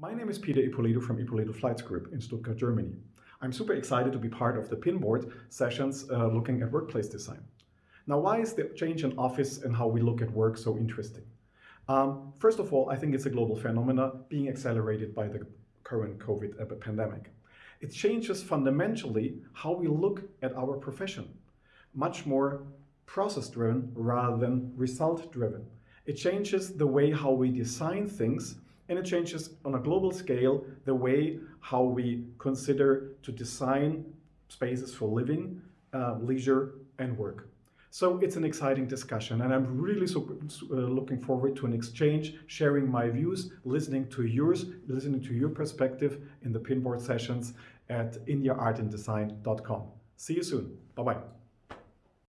My name is Peter Ippolito from Ippolito Fleitz Group in Stuttgart, Germany. I'm super excited to be part of the Pinboard sessions uh, looking at workplace design. Now, why is the change in office and how we look at work so interesting? Um, first of all, I think it's a global phenomenon being accelerated by the current COVID pandemic. It changes fundamentally how we look at our profession, much more process-driven rather than result-driven. It changes the way how we design things and it changes on a global scale the way how we consider to design spaces for living, uh, leisure and work. So it's an exciting discussion and I'm really super, uh, looking forward to an exchange, sharing my views, listening to yours, listening to your perspective in the pinboard sessions at indiaartanddesign.com. See you soon. Bye-bye.